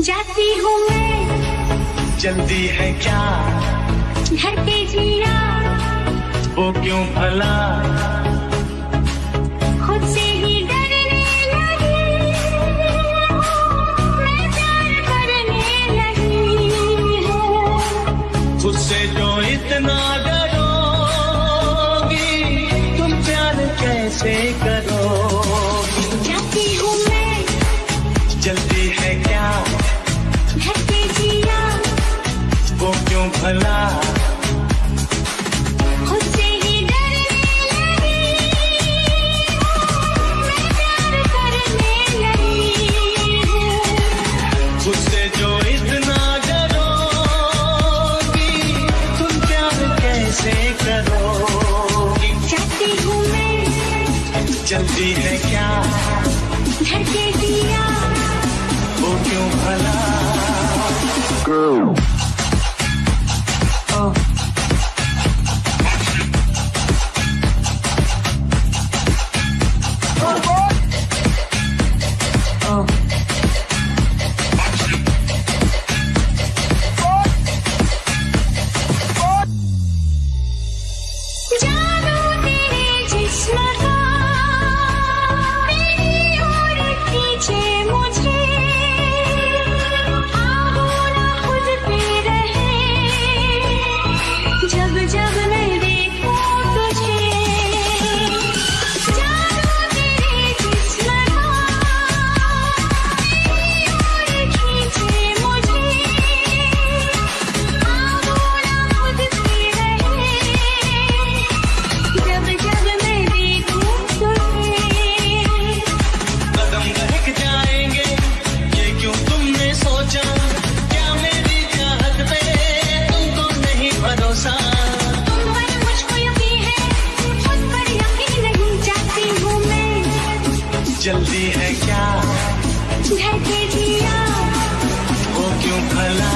जाती हूँ मैं। जल्दी है क्या? घर पे जिया। वो क्यों भला? खुद से ही डरने लगी। मैं प्यार करने लगी हूँ। उससे जो इतना डरोगी तुम प्यार कैसे कैसे चलती हूँ मैं जल्दी है क्या? घर पे जिया वो क्यों भला? जानू मैं है क्या? घर पे जिया वो क्यों भला